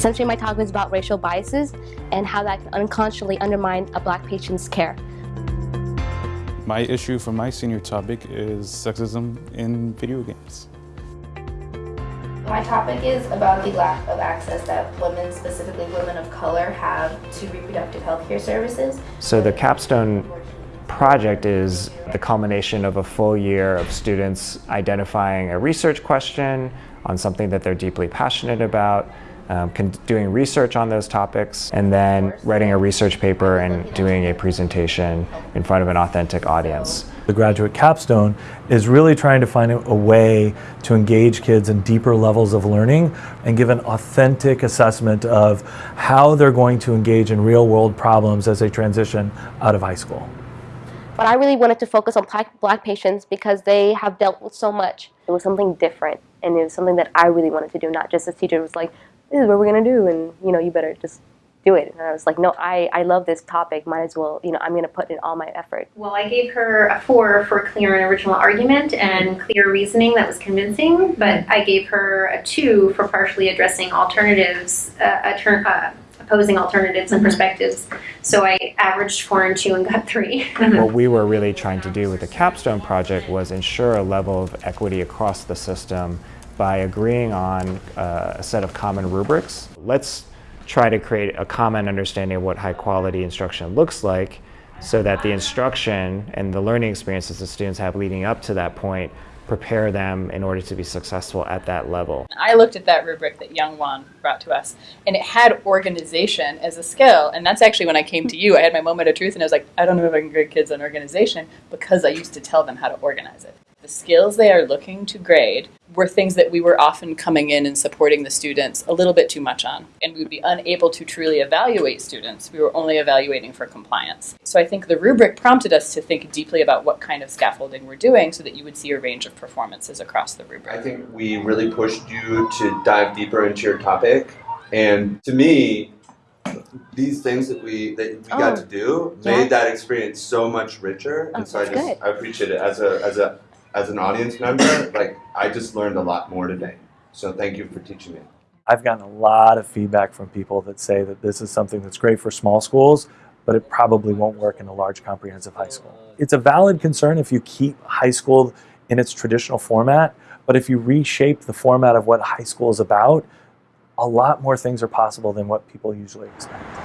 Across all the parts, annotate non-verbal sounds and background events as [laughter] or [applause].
Essentially, my talk was about racial biases and how that can unconsciously undermine a black patient's care. My issue for my senior topic is sexism in video games. My topic is about the lack of access that women, specifically women of color, have to reproductive health care services. So the capstone project is the culmination of a full year of students identifying a research question on something that they're deeply passionate about, um, doing research on those topics, and then writing a research paper and doing a presentation in front of an authentic audience. The graduate capstone is really trying to find a way to engage kids in deeper levels of learning and give an authentic assessment of how they're going to engage in real world problems as they transition out of high school. But I really wanted to focus on black patients because they have dealt with so much. It was something different and it was something that I really wanted to do, not just as teacher It was like, this is what we're gonna do and you know, you better just do it. And I was like, no, I, I love this topic. Might as well, you know, I'm going to put in all my effort. Well, I gave her a four for clear and original argument and clear reasoning that was convincing, but I gave her a two for partially addressing alternatives, uh, uh, opposing alternatives and mm-hmm. perspectives. So I averaged four and two and got three. what [laughs] we were really trying to do with the capstone project was ensure a level of equity across the system by agreeing on uh, a set of common rubrics. Let's try to create a common understanding of what high quality instruction looks like so that the instruction and the learning experiences the students have leading up to that point prepare them in order to be successful at that level. I looked at that rubric that Young Wan brought to us, and it had organization as a skill. And that's actually when I came to you, I had my moment of truth, and I was like, I don't know if I can grade kids on organization because I used to tell them how to organize it. The skills they are looking to grade were things that we were often coming in and supporting the students a little bit too much on. And we would be unable to truly evaluate students. We were only evaluating for compliance. So I think the rubric prompted us to think deeply about what kind of scaffolding we're doing so that you would see a range of performances across the rubric. I think we really pushed you to dive deeper into your topic. And to me, these things that we that we oh, got to do yeah. made that experience so much richer. And oh, so I just good. I appreciate it as a as a as an audience member, like I just learned a lot more today. So thank you for teaching me. I've gotten a lot of feedback from people that say that this is something that's great for small schools, but it probably won't work in a large comprehensive high school. It's a valid concern if you keep high school in its traditional format, but if you reshape the format of what high school is about, a lot more things are possible than what people usually expect.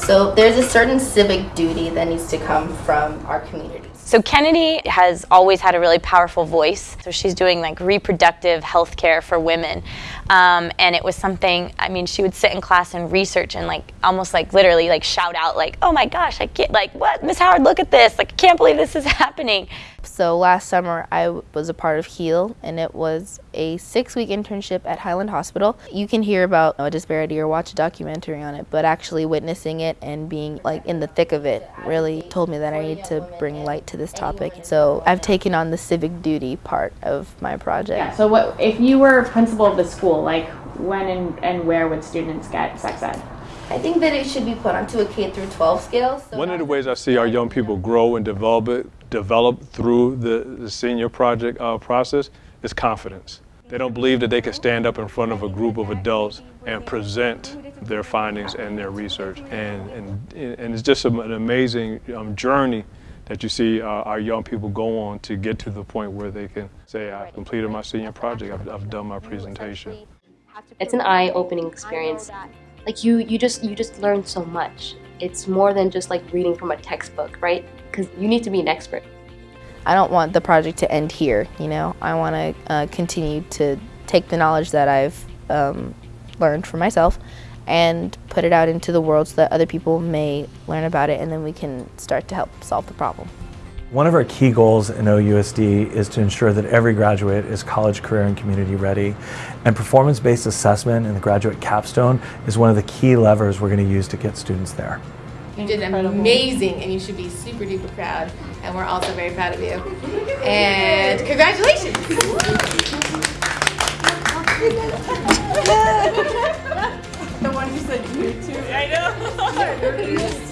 So there's a certain civic duty that needs to come from our community. So Kennedy has always had a really powerful voice. So she's doing like reproductive health care for women. Um, and it was something, I mean, she would sit in class and research and like almost like literally like shout out like, oh my gosh, I can't, like what, Miss Howard, look at this. Like, I can't believe this is [laughs] happening. So last summer I was a part of HEAL and it was a six week internship at Highland Hospital. You can hear about a disparity or watch a documentary on it, but actually witnessing it and being like in the thick of it really told me that I need to bring light to this topic. So I've taken on the civic duty part of my project. Yeah, so what if you were principal of the school, like when and, and where would students get sex ed? I think that it should be put onto a K through 12 scale. So One of the ways I see our young people grow and develop it, develop through the, the senior project uh, process is confidence. They don't believe that they can stand up in front of a group of adults and present their findings and their research. And, and, and it's just an amazing um, journey that you see uh, our young people go on to get to the point where they can say, I've completed my senior project, I've, I've done my presentation. It's an eye-opening experience like you you just you just learn so much it's more than just like reading from a textbook right? Because you need to be an expert. I don't want the project to end here you know? I want to uh, continue to take the knowledge that i've um, learned for myself and put it out into the world so that other people may learn about it and then we can start to help solve the problem one of our key goals in OUSD is to ensure that every graduate is college, career, and community ready. And performance-based assessment in the graduate capstone is one of the key levers we're going to use to get students there. You did amazing and you should be super duper proud. And we're also very proud of you. And congratulations! [laughs] the one who said you too. I know. [laughs]